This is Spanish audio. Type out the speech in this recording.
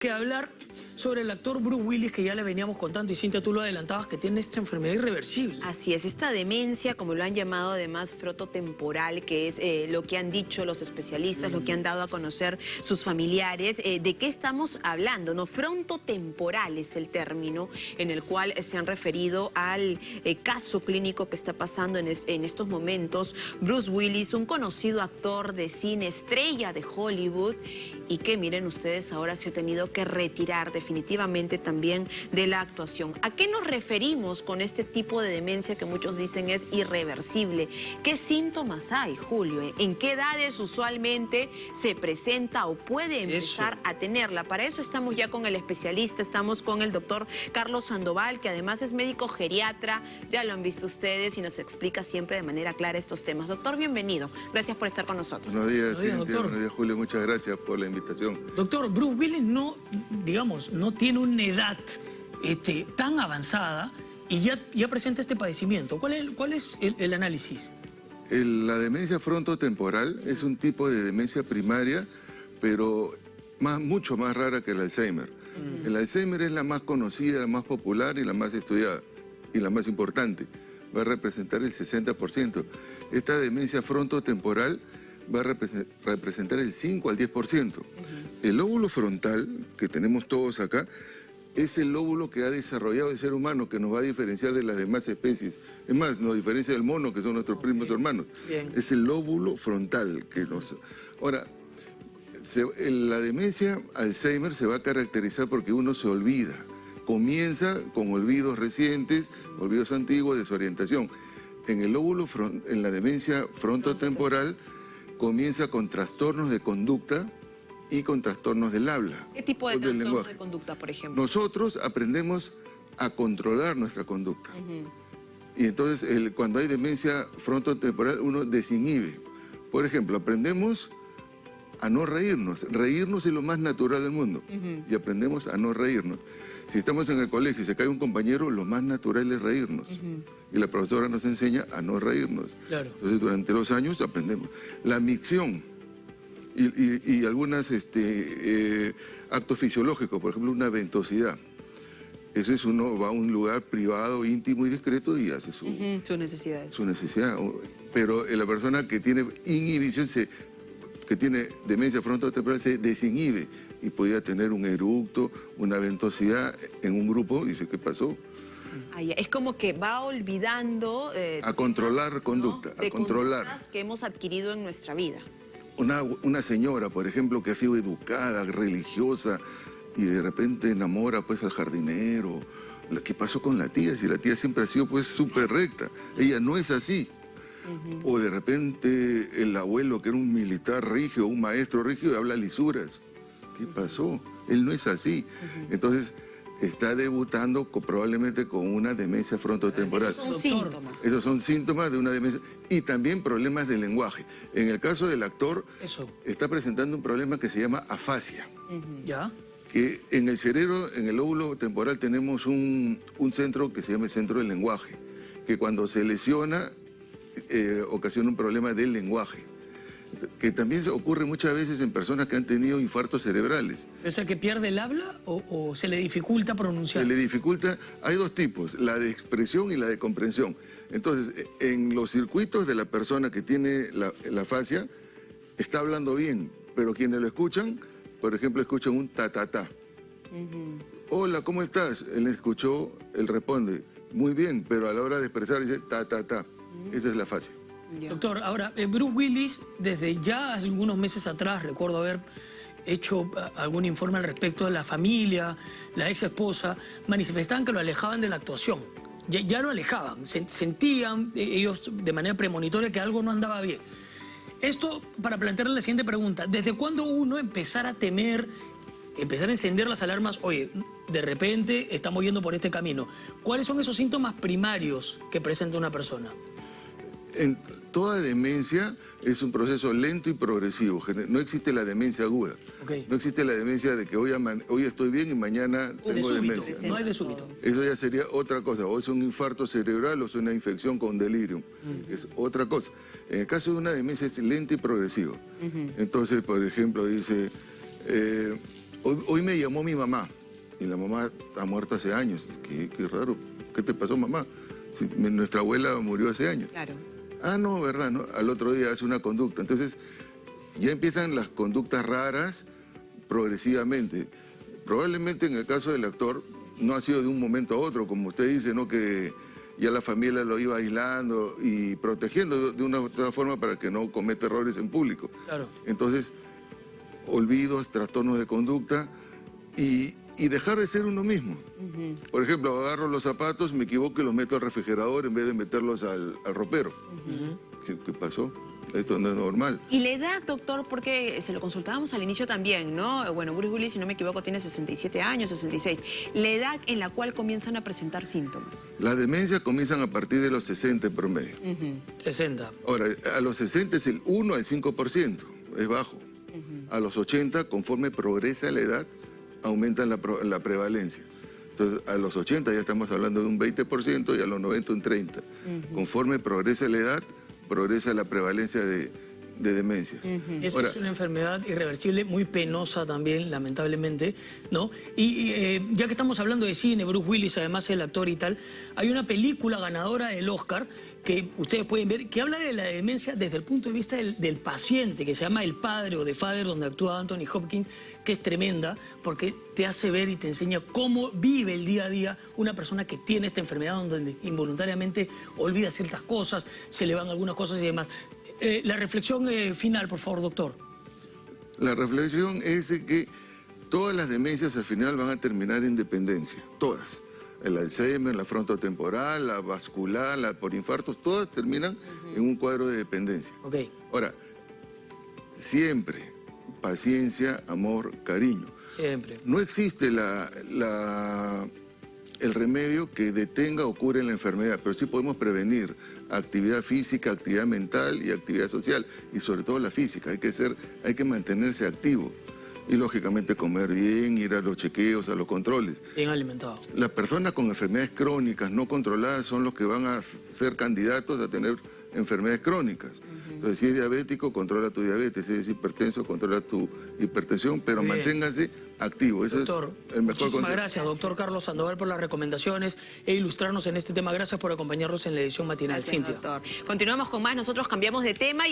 que hablar sobre el actor Bruce Willis que ya le veníamos contando y Cintia tú lo adelantabas que tiene esta enfermedad irreversible. Así es, esta demencia, como lo han llamado además frototemporal, que es eh, lo que han dicho los especialistas, lo que han dado a conocer sus familiares, eh, ¿de qué estamos hablando? No, frontotemporal es el término en el cual se han referido al eh, caso clínico que está pasando en, en estos momentos. Bruce Willis, un conocido actor de cine, estrella de Hollywood, y que miren ustedes ahora se ha tenido que retirar definitivamente también de la actuación. ¿A qué nos referimos con este tipo de demencia que muchos dicen es irreversible? ¿Qué síntomas hay, Julio? ¿En qué edades usualmente se presenta o puede empezar a tenerla? Para eso estamos ya con el especialista, estamos con el doctor Carlos Sandoval, que además es médico geriatra, ya lo han visto ustedes y nos explica siempre de manera clara estos temas. Doctor, bienvenido. Gracias por estar con nosotros. Buenos días, Cintia. Buenos días, Julio. Muchas gracias por la invitación. Doctor, Bruce Willis no, digamos, no tiene una edad este, tan avanzada y ya, ya presenta este padecimiento. ¿Cuál es, cuál es el, análisis? la demencia frontotemporal es un tipo de demencia primaria, pero más, mucho más rara que el Alzheimer. Mm. El Alzheimer es la más conocida, la más popular y la más estudiada y la más importante. Va a representar el 60%. Esta demencia frontotemporal va a representar el 5 al 10%. El lóbulo frontal, que tenemos todos acá, es el lóbulo que ha desarrollado el ser humano, que nos va a diferenciar de las demás especies. Es más, nos diferencia del mono, que son nuestros primos hermanos. Es el lóbulo frontal que nos... Ahora, la demencia Alzheimer se va a caracterizar porque uno se olvida. Comienza con olvidos recientes, olvidos antiguos, desorientación. En el lóbulo, en la demencia frontotemporal, comienza con trastornos de conducta y con trastornos del habla. ¿Qué tipo de trastornos de conducta, por ejemplo? Nosotros aprendemos a controlar nuestra conducta. Y entonces cuando hay demencia frontotemporal uno desinhibe. Por ejemplo, aprendemos a no reírnos. Reírnos es lo más natural del mundo. Y aprendemos a no reírnos. Si estamos en el colegio y se cae un compañero, lo más natural es reírnos. Y la profesora nos enseña a no reírnos. Entonces, durante los años aprendemos. La micción y, algunos este, eh, actos fisiológicos, por ejemplo, una ventosidad. Eso es uno va a un lugar privado, íntimo y discreto y hace su, su necesidad. Su necesidad. Pero la persona que tiene inhibición se que tiene demencia frontotemporal se desinhibe y podía tener un eructo, una ventosidad en un grupo y dice, ¿qué pasó? es como que va olvidando... Eh, a controlar conducta, a controlar. que hemos adquirido en nuestra vida. Una, una señora, por ejemplo, que ha sido educada, religiosa, y de repente enamora pues al jardinero. ¿Qué pasó con la tía? Si la tía siempre ha sido pues súper recta. Ella no es así. O de repente el abuelo, que era un militar rígido, un maestro rígido, habla lisuras. ¿Qué pasó? Él no es así. Entonces, está debutando probablemente con una demencia frontotemporal. Esos son síntomas. Esos son síntomas de una demencia. Y también problemas de lenguaje. En el caso del actor, está presentando un problema que se llama afasia. ¿Ya? Que en el cerebro, en el lóbulo temporal, tenemos un, un centro que se llama el centro del lenguaje, que cuando se lesiona eh, ocasiona un problema del lenguaje que también ocurre muchas veces en personas que han tenido infartos cerebrales. ¿Es el que pierde el habla o, se le dificulta pronunciar? Se le dificulta, hay dos tipos, la de expresión y la de comprensión. Entonces, en los circuitos de la persona que tiene la, fascia, está hablando bien, pero quienes lo escuchan, por ejemplo, escuchan un ta-ta-ta. Hola, ¿cómo estás? Él escuchó, él responde, muy bien, pero a la hora de expresar dice ta-ta-ta. Esa es la fascia. Doctor, ahora, eh, Bruce Willis, desde ya hace algunos meses atrás, recuerdo haber hecho eh, algún informe al respecto de la familia, la ex esposa, manifestaban que lo alejaban de la actuación. Ya, lo alejaban, sentían eh, ellos de manera premonitoria que algo no andaba bien. Esto para plantearle la siguiente pregunta, ¿desde cuándo uno empezar a temer, empezar a encender las alarmas, oye, de repente estamos yendo por este camino? ¿Cuáles son esos síntomas primarios que presenta una persona? En toda demencia es un proceso lento y progresivo. No existe la demencia aguda. No existe la demencia de que hoy, hoy estoy bien y mañana tengo demencia. No hay de súbito. Eso ya sería otra cosa. O es un infarto cerebral o es una infección con delirium. Mm. Es otra cosa. En el caso de una demencia es lenta y progresiva. Entonces, por ejemplo, dice... Eh, Hoy, hoy me llamó mi mamá y la mamá ha muerto hace años. Qué, qué raro. ¿Qué te pasó, mamá? Si mi- nuestra abuela murió hace años. Claro. Ah, no, ¿verdad? ¿no? Al otro día hace una conducta. Entonces, ya empiezan las conductas raras progresivamente. Probablemente en el caso del actor no ha sido de un momento a otro, como usted dice, ¿no? Que ya la familia lo iba aislando y protegiendo de- de una u otra forma para que no cometa errores en público. Claro. Entonces, olvidos, trastornos de conducta y, y dejar de ser uno mismo. Por ejemplo, agarro los zapatos, me equivoco y los meto al refrigerador en vez de meterlos al, al ropero. ¿Qué, qué pasó? Esto no es normal. Y la edad, doctor, porque se lo consultábamos al inicio también, ¿no? Bueno, Bruce Willis, si no me equivoco, tiene 67 años, 66. La edad en la cual comienzan a presentar síntomas. Las demencias comienzan a partir de los 60 en promedio. 60. Ahora, a los 60 es el 1 al 5%, es bajo. A los 80, conforme progresa la edad, aumenta la, la prevalencia. Entonces, a los 80 ya estamos hablando de un 20% y a los 90 un 30%. Conforme progresa la edad, progresa la prevalencia de, de demencias. Eso Ahora, es una enfermedad irreversible, muy penosa también, lamentablemente, ¿no? Y, y, eh, ya que estamos hablando de cine, Bruce Willis, además el actor y tal, hay una película ganadora del Oscar que ustedes pueden ver, que habla de la demencia desde el punto de vista del, del paciente, que se llama El Padre o The Father, donde actúa Anthony Hopkins, que es tremenda, porque te hace ver y te enseña cómo vive el día a día una persona que tiene esta enfermedad, donde involuntariamente olvida ciertas cosas, se le van algunas cosas y demás. Eh, la reflexión eh, final, por favor, doctor. La reflexión es que todas las demencias al final van a terminar en dependencia, todas. El Alzheimer, la frontotemporal, la vascular, la por infartos, todas terminan en un cuadro de dependencia. Ok. Ahora, siempre paciencia, amor, cariño. Siempre. No existe la, la- el remedio que detenga o cure la enfermedad, pero sí podemos prevenir actividad física, actividad mental y actividad social, y sobre todo la física. Hay que, ser, hay que mantenerse activo y lógicamente comer bien, ir a los chequeos, a los controles. Bien alimentado. Las personas con enfermedades crónicas no controladas son los que van a ser candidatos a tener enfermedades crónicas. Entonces, si es diabético, controla tu diabetes. Si es hipertenso, controla tu hipertensión, pero bien. manténgase activo. Ese Doctor, es el mejor muchísimas consejo. gracias, doctor Carlos Sandoval, por las recomendaciones e ilustrarnos en este tema. Gracias por acompañarnos en la edición matinal. Gracias, Cintia. doctor. Continuamos con más. Nosotros cambiamos de tema. y